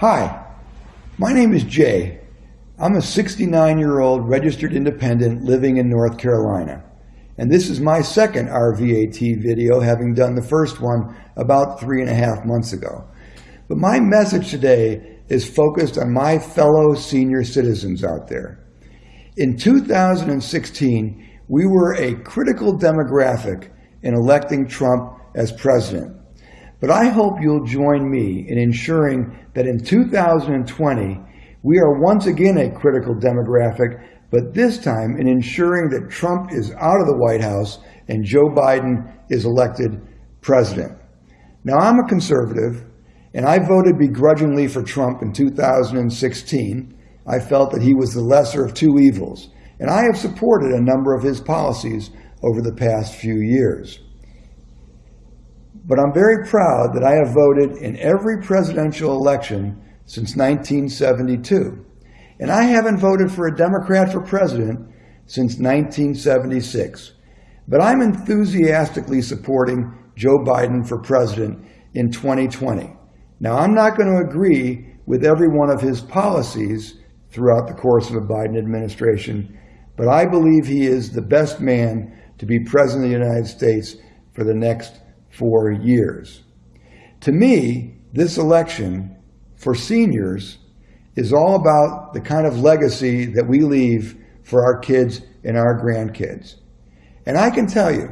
Hi, my name is Jay. I'm a 69 year old registered independent living in North Carolina. And this is my second RVAT video, having done the first one about three and a half months ago. But my message today is focused on my fellow senior citizens out there. In 2016, we were a critical demographic in electing Trump as president. But I hope you'll join me in ensuring that in 2020, we are once again a critical demographic, but this time in ensuring that Trump is out of the White House and Joe Biden is elected president. Now, I'm a conservative, and I voted begrudgingly for Trump in 2016. I felt that he was the lesser of two evils, and I have supported a number of his policies over the past few years. But I'm very proud that I have voted in every presidential election since 1972. And I haven't voted for a Democrat for president since 1976. But I'm enthusiastically supporting Joe Biden for president in 2020. Now, I'm not going to agree with every one of his policies throughout the course of a Biden administration, but I believe he is the best man to be president of the United States for the next for years. To me, this election for seniors is all about the kind of legacy that we leave for our kids and our grandkids. And I can tell you,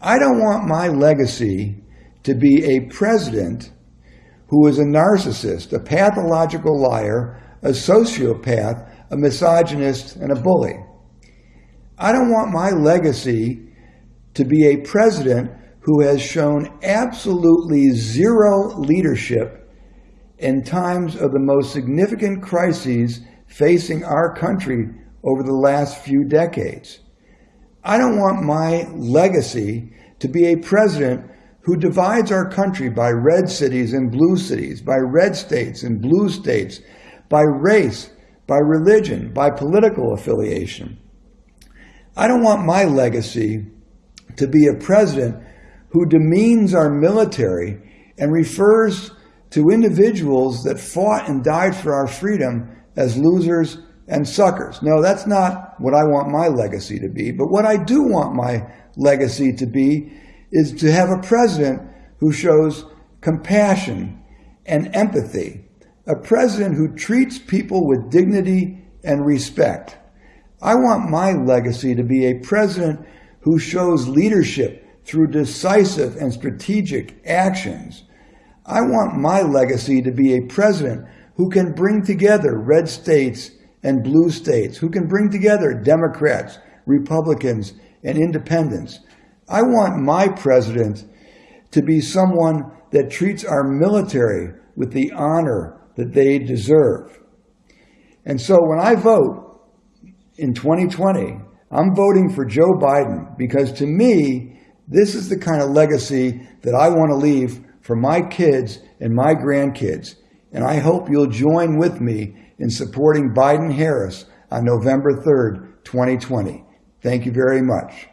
I don't want my legacy to be a president who is a narcissist, a pathological liar, a sociopath, a misogynist, and a bully. I don't want my legacy to be a president who has shown absolutely zero leadership in times of the most significant crises facing our country over the last few decades. I don't want my legacy to be a president who divides our country by red cities and blue cities, by red states and blue states, by race, by religion, by political affiliation. I don't want my legacy to be a president who demeans our military and refers to individuals that fought and died for our freedom as losers and suckers. No, that's not what I want my legacy to be. But what I do want my legacy to be is to have a president who shows compassion and empathy, a president who treats people with dignity and respect. I want my legacy to be a president who shows leadership through decisive and strategic actions. I want my legacy to be a president who can bring together red states and blue states, who can bring together Democrats, Republicans, and independents. I want my president to be someone that treats our military with the honor that they deserve. And so when I vote in 2020, I'm voting for Joe Biden because to me, this is the kind of legacy that I want to leave for my kids and my grandkids. And I hope you'll join with me in supporting Biden Harris on November 3rd, 2020. Thank you very much.